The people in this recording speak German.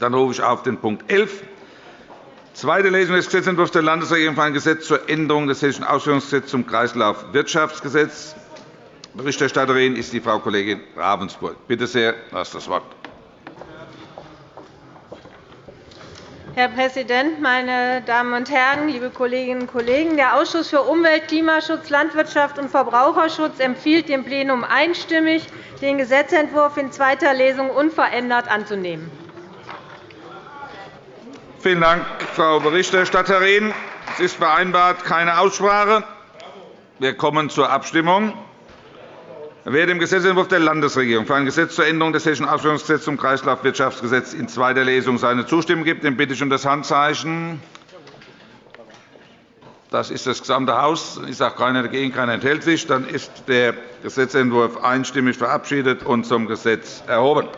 Dann rufe ich auf den Punkt 11, zweite Lesung des Gesetzentwurfs der Landesregierung für ein Gesetz zur Änderung des Hessischen Ausführungsgesetzes zum Kreislaufwirtschaftsgesetz. Berichterstatterin ist die Frau Kollegin Ravensburg. Bitte sehr, du hast das Wort. Herr Präsident, meine Damen und Herren, liebe Kolleginnen und Kollegen! Der Ausschuss für Umwelt, Klimaschutz, Landwirtschaft und Verbraucherschutz empfiehlt dem Plenum einstimmig, den Gesetzentwurf in zweiter Lesung unverändert anzunehmen. Vielen Dank, Frau Berichterstatterin. Es ist vereinbart keine Aussprache. Wir kommen zur Abstimmung. Wer dem Gesetzentwurf der Landesregierung für ein Gesetz zur Änderung des Hessischen Ausführungsgesetzes zum Kreislaufwirtschaftsgesetz in zweiter Lesung seine Zustimmung gibt, den bitte ich um das Handzeichen. Das ist das gesamte Haus. Ich sage keiner dagegen, keiner enthält sich. Dann ist der Gesetzentwurf einstimmig verabschiedet und zum Gesetz erhoben.